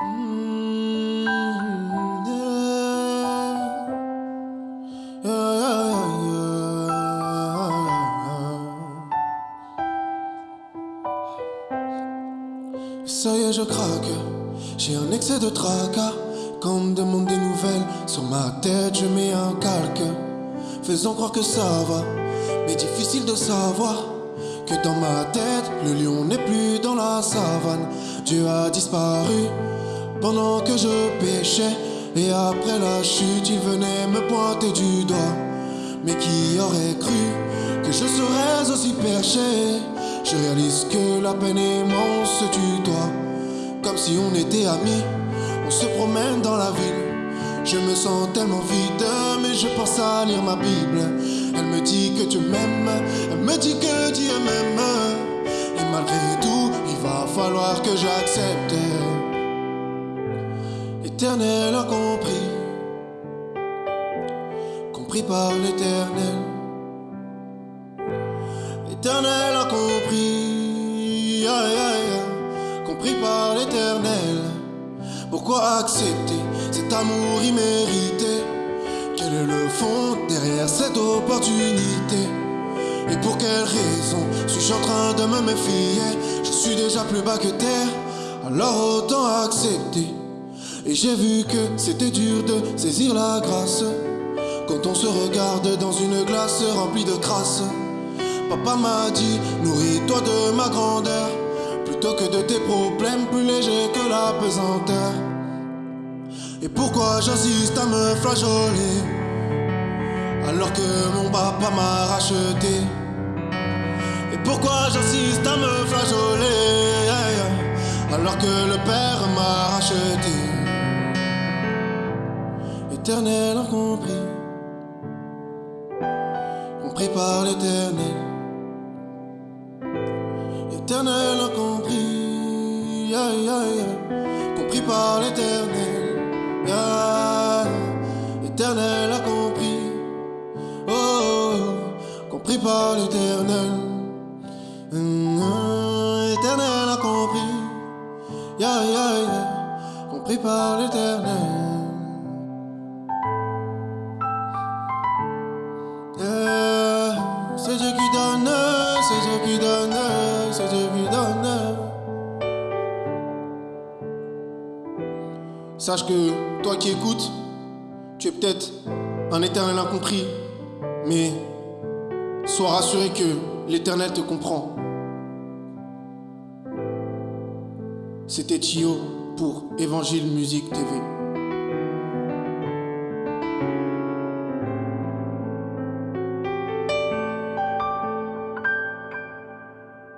Ça y est, je craque. J'ai un excès de tracas. Quand on me demande des nouvelles, sur ma tête, je mets un calque. Faisant croire que ça va, mais difficile de savoir que dans ma tête, le lion n'est plus dans la savane. Dieu a disparu pendant que je péchais. Et après la chute, il venait me pointer du doigt. Mais qui aurait cru que je serais aussi perché? Je réalise que la peine et moi se. Comme si on était amis, on se promène dans la ville. Je me sens tellement vide, mais je pense à lire ma Bible. Elle me dit que tu m'aimes, elle me dit que Et malgré tout, il va falloir que j'accepte. Éternel a compris, compris par l'éternel. Éternel a compris, aïe, aïe, aïe, compris par l'éternel. Pourquoi accepter cet amour immérité? Quel est le fond derrière cette opportunité? Pour quelle raison suis-je en train de me méfier? Je suis déjà plus bas que terre, alors autant accepter. Et j'ai vu que c'était dur de saisir la grâce quand on se regarde dans une glace remplie de crasse. Papa m'a dit, nourris-toi de ma grandeur. Plutôt que de tes problèmes plus légers que la pesanteur. Et pourquoi j'insiste à me flageoler? Alors que mon papa m'a racheté Et pourquoi j'insiste à me flageoler alors que le Père m'a racheté Éternel a compris, par l'éternel. Éternel a compris, aïe, aïe, aïe, compris par l'éternel. Yeah. Éternel a compris, oh, oh, oh, compris par l'éternel. Mm, éternel a compris, yeah, yeah, compris par l'éternel. C'est Dieu qui donne, c'est Dieu qui donne, c'est Dieu qui donne. Sache que toi qui écoutes, tu es peut-être un éternel incompris, mais sois rassuré que l'éternel te comprend. C'était Tio pour Évangile Musique TV.